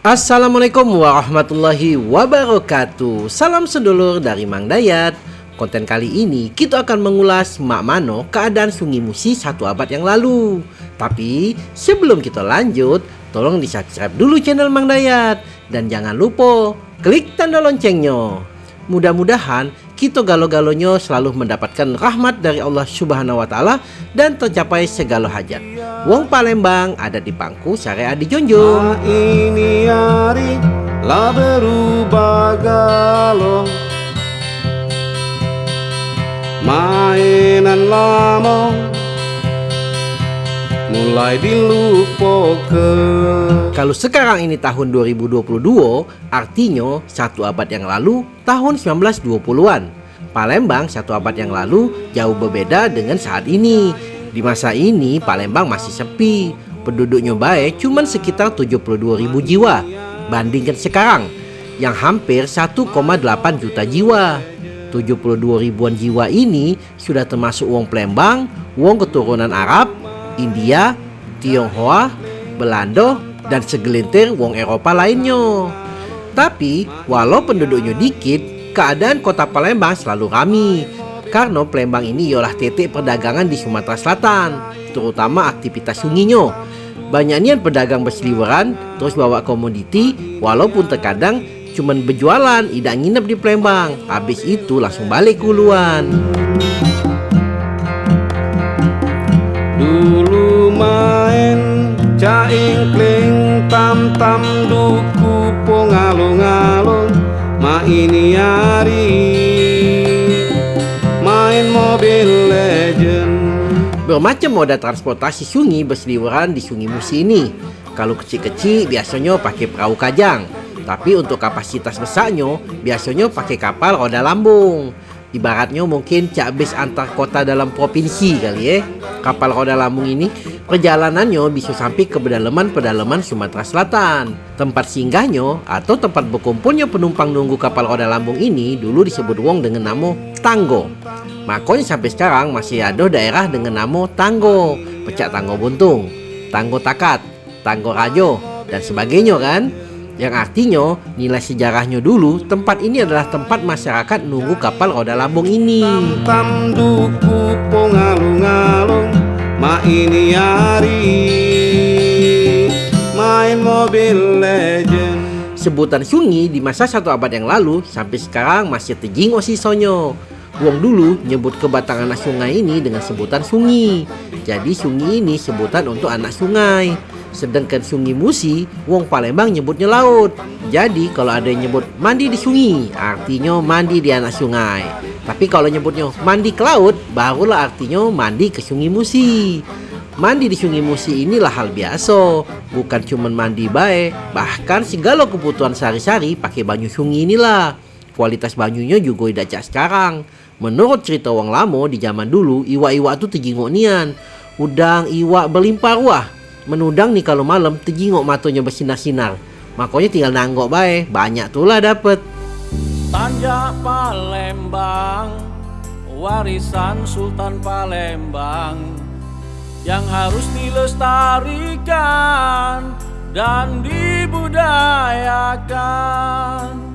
Assalamualaikum warahmatullahi wabarakatuh. Salam sedulur dari Mang Dayat. Konten kali ini kita akan mengulas Mak Mano keadaan Sungai Musi satu abad yang lalu. Tapi sebelum kita lanjut Tolong di subscribe dulu channel Mang Dayat. Dan jangan lupa klik tanda loncengnya. Mudah-mudahan kita galo-galonya selalu mendapatkan rahmat dari Allah Subhanahu wa taala dan tercapai segala hajat. Wong Palembang ada di pangku syariah di Jonjong. ini hari lah berubah galong Mainan lama mulai dilupakan Kalau sekarang ini tahun 2022, artinya satu abad yang lalu tahun 1920-an. Palembang satu abad yang lalu jauh berbeda dengan saat ini. Di masa ini Palembang masih sepi, penduduknya baik cuman sekitar 72 ribu jiwa. Bandingkan sekarang yang hampir 1,8 juta jiwa. 72 ribuan jiwa ini sudah termasuk wong Palembang, wong keturunan Arab, India, Tionghoa, Belanda, dan segelintir wong Eropa lainnya. Tapi walau penduduknya dikit, keadaan kota Palembang selalu ramai karena Palembang ini ialah titik perdagangan di Sumatera Selatan, terutama aktivitas sunginya. Banyaknya pedagang berseliweran terus bawa komoditi walaupun terkadang cuman berjualan, tidak nginep di Palembang. Habis itu langsung balik kuluan. Main caing kling tam tam duku pongalung-alung Ma ini hari main mobil legend Bermacam moda transportasi sungai berseliweran di Sungai Musi ini. Kalau kecil-kecil biasanya pakai perahu kajang. Tapi untuk kapasitas besarnya biasanya pakai kapal roda lambung. Ibaratnya mungkin cak bis antar kota dalam provinsi kali ya. Kapal roda lambung ini perjalanannya bisa sampai ke pedalaman-pedalaman Sumatera Selatan. Tempat singgahnya atau tempat berkumpulnya penumpang nunggu kapal roda lambung ini dulu disebut wong dengan nama Tanggo. Makanya sampai sekarang masih ada daerah dengan nama Tanggo, Pecak Tanggo Buntung, Tanggo Takat, Tanggo Rajo, dan sebagainya kan. Yang artinya nilai sejarahnya dulu tempat ini adalah tempat masyarakat nunggu kapal roda lambung ini. Tam duku pongalung-alung Ma ini hari main mobil legend Sebutan sungai di masa satu abad yang lalu sampai sekarang masih tejingo sisonyo. Wong dulu nyebut kebatangan anak sungai ini dengan sebutan sungai. Jadi sungai ini sebutan untuk anak sungai. Sedangkan sungai Musi, Wong Palembang nyebutnya laut. Jadi kalau ada yang nyebut mandi di sungai, artinya mandi di anak sungai. Tapi kalau nyebutnya mandi ke laut, barulah artinya mandi ke sungai Musi. Mandi di sungai Musi inilah hal biasa, bukan cuma mandi baik, bahkan segala kebutuhan sehari-hari pakai banyu sungai inilah. Kualitas banyunya juga tidak cak sekarang. Menurut cerita wong lamo di zaman dulu, iwak-iwak tuh tejingok nian. Udang iwak berlimpah ruah. Menudang nih kalau malam tejingok matonya bersinar-sinar. Makanya tinggal nanggok bae, banyak tuh lah dapet. Tanjak Palembang Warisan Sultan Palembang Yang harus dilestarikan Dan dibudayakan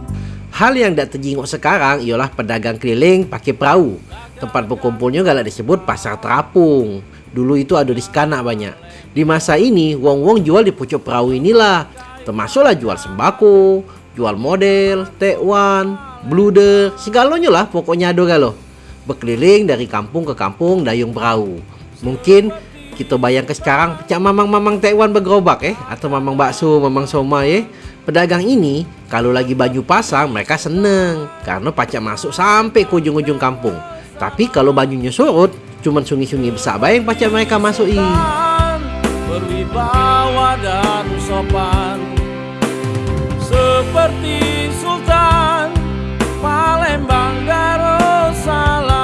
Hal yang tidak terjingok sekarang ialah pedagang keliling pakai perahu. Tempat berkumpulnya galak disebut pasar terapung. Dulu itu ada di Skana banyak. Di masa ini, wong-wong jual di pucuk perahu inilah. Termasuklah jual sembako, jual model, tekwan, bluder, segalanya lah pokoknya ada galo. Berkeliling dari kampung ke kampung dayung perahu. Mungkin kita bayang ke sekarang pecah mamang-mamang tekwan bergerobak eh atau mamang bakso, mamang somai eh. Pedagang ini kalau lagi baju pasang mereka seneng karena pacak masuk sampai ke ujung-ujung kampung. Tapi kalau bajunya surut, cuman sungi-sungi besar bayang pacak mereka masuki. Berwibawa dan sopan Seperti Sultan Palembang Darussalam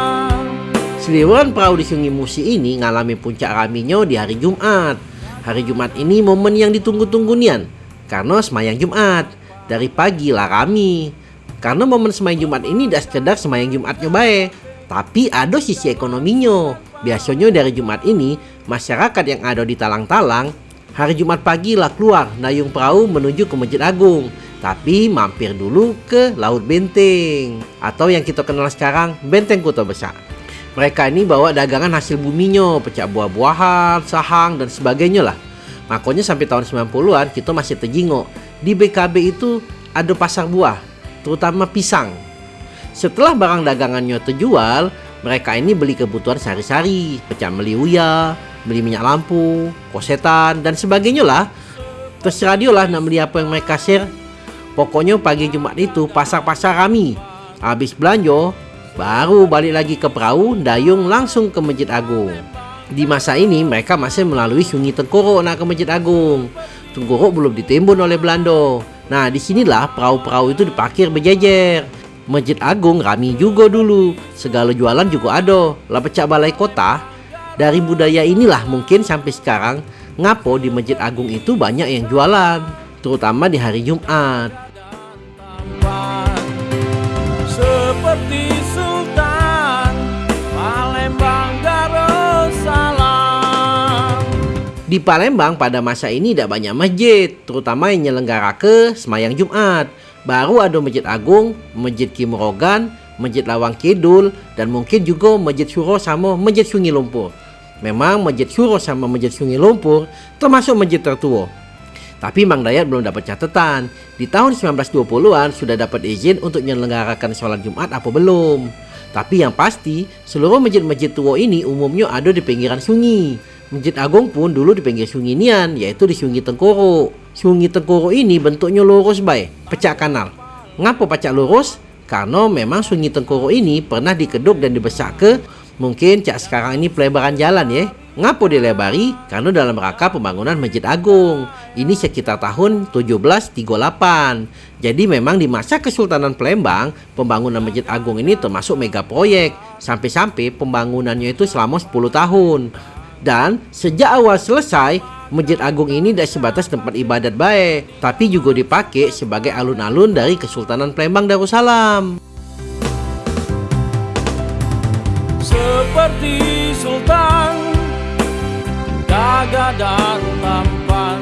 Seliweran perahu di Sungai Musi ini ngalami puncak raminya di hari Jumat. Hari Jumat ini momen yang ditunggu-tunggu nian karena semayang Jumat. Dari pagi lah rami. Karena momen semayang Jumat ini tidak sekedar semayang Jumatnya baik, tapi ada sisi ekonominya. Biasanya dari Jumat ini, masyarakat yang ada di talang-talang Hari Jumat pagi lah keluar dayung perahu menuju ke Masjid Agung. Tapi mampir dulu ke Laut Benteng atau yang kita kenal sekarang Benteng Kota Besar. Mereka ini bawa dagangan hasil buminya, pecah buah-buahan, sahang dan sebagainya lah. Makanya sampai tahun 90-an kita masih terjingok. Di BKB itu ada pasar buah, terutama pisang. Setelah barang dagangannya terjual, mereka ini beli kebutuhan sehari-hari, pecah beli uya, beli minyak lampu, kosetan, dan sebagainya lah. Terserah dia lah nak beli apa yang mereka share. Pokoknya pagi Jumat itu pasar-pasar kami. Habis belanja, baru balik lagi ke perahu, dayung langsung ke Masjid Agung. Di masa ini mereka masih melalui Sungai Tengkorok nak ke Masjid Agung. Tengkorok belum ditembun oleh Belanda. Nah, di sinilah perahu-perahu itu diparkir berjejer. Masjid Agung rami juga dulu. Segala jualan juga ada. Lah pecah balai kota. Dari budaya inilah mungkin sampai sekarang ngapo di Masjid Agung itu banyak yang jualan, terutama di hari Jumat. Seperti Sultan Palembang Darussalam Di Palembang pada masa ini tidak banyak masjid, terutama yang nyelenggara ke semayang Jumat. Baru ada Masjid Agung, Masjid Kimrogan, Masjid Lawang Kidul, dan mungkin juga Masjid Syuro sama Masjid Sungai Lumpur. Memang Masjid Syuro sama Masjid Sungai Lumpur termasuk masjid tertua. Tapi Mang Dayat belum dapat catatan. Di tahun 1920-an sudah dapat izin untuk menyelenggarakan sholat Jumat apa belum. Tapi yang pasti, seluruh masjid-masjid tua ini umumnya ada di pinggiran sungai. Masjid Agung pun dulu di pinggir sungai Nian, yaitu di Sungai Tengkoro. Sungai Tengkoro ini bentuknya lurus bay, pecah kanal. Ngapa pecah lurus? Karena memang Sungai Tengkoro ini pernah dikeduk dan dibesak ke Mungkin cak sekarang ini pelebaran jalan ya. Ngapo dilebari? Karena dalam rangka pembangunan Masjid Agung. Ini sekitar tahun 1738. Jadi memang di masa Kesultanan Palembang, pembangunan Masjid Agung ini termasuk mega proyek. Sampai-sampai pembangunannya itu selama 10 tahun. Dan sejak awal selesai, Masjid Agung ini tidak sebatas tempat ibadat baik, tapi juga dipakai sebagai alun-alun dari Kesultanan Palembang Darussalam. Seperti Sultan Gagah dan tampan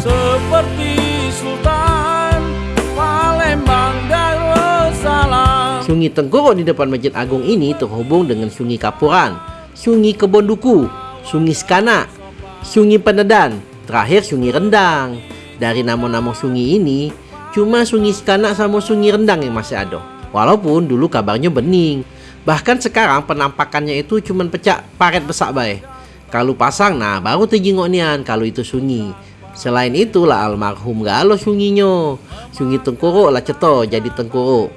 Seperti Sultan Palembang Darussalam Sungai Tengkorok di depan Masjid Agung ini terhubung dengan Sungai Kapuran, Sungai Kebon Duku, Sungai Skana, Sungai Penedan, terakhir Sungai Rendang. Dari nama-nama sungai ini, cuma Sungai Skana sama Sungai Rendang yang masih ada. Walaupun dulu kabarnya bening. Bahkan sekarang penampakannya itu cuma pecah paret besar baik. Kalau pasang, nah baru terjengok nian kalau itu sungai. Selain itu lah almarhum galo sunginya. Sungai Tengkorok lah ceto jadi Tengkorok.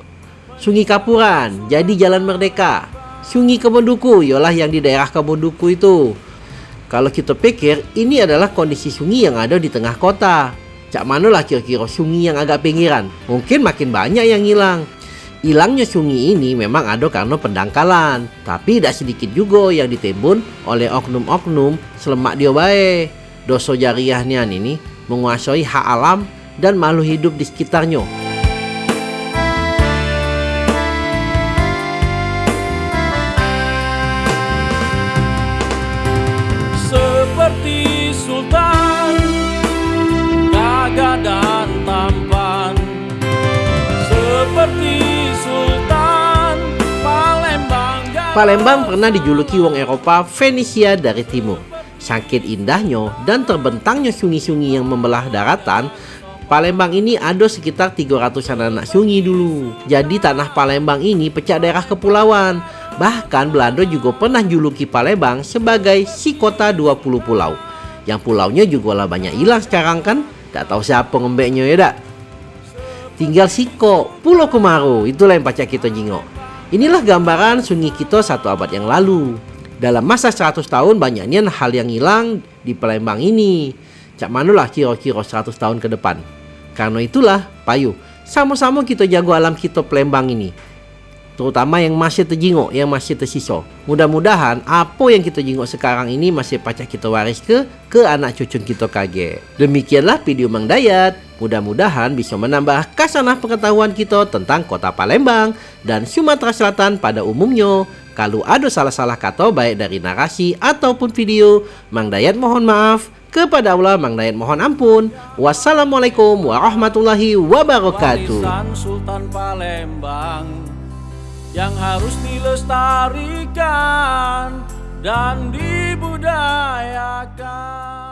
Sungai Kapuran jadi Jalan Merdeka. Sungai Kebon Duku ialah yang di daerah Kebon itu. Kalau kita pikir ini adalah kondisi sungai yang ada di tengah kota. Cak mana lah kira-kira sungai yang agak pinggiran? Mungkin makin banyak yang hilang. Hilangnya sungai ini memang ada karena pendangkalan, tapi tidak sedikit juga yang ditimbun oleh oknum-oknum selemak dia baik. Dosa jariahnya ini menguasai hak alam dan makhluk hidup di sekitarnya. Palembang pernah dijuluki wong Eropa Venesia dari timur. Sakit indahnya dan terbentangnya sungai-sungai yang membelah daratan, Palembang ini ada sekitar 300-an anak sungai dulu. Jadi tanah Palembang ini pecah daerah kepulauan. Bahkan Belanda juga pernah juluki Palembang sebagai si kota 20 pulau. Yang pulaunya juga lah banyak hilang sekarang kan. Tak tahu siapa ngembeknya ya dak. Tinggal Siko, Pulau Kemaru, itulah yang pacak kita jingok. Inilah gambaran sungai kita satu abad yang lalu. Dalam masa 100 tahun banyaknya hal yang hilang di Palembang ini. Cak manulah kira-kira 100 tahun ke depan. Karena itulah, payu, sama-sama kita jago alam kita Palembang ini. Terutama yang masih terjingok, yang masih tersisa. Mudah-mudahan apa yang kita jingok sekarang ini masih pacak kita waris ke ke anak cucu kita kaget. Demikianlah video Mang Dayat. Mudah-mudahan bisa menambah kasanah pengetahuan kita tentang kota Palembang dan Sumatera Selatan pada umumnya. Kalau ada salah-salah kata baik dari narasi ataupun video, Mang Dayat mohon maaf. Kepada Allah Mang Dayat mohon ampun. Wassalamualaikum warahmatullahi wabarakatuh. Sultan Palembang yang harus dilestarikan dan dibudayakan.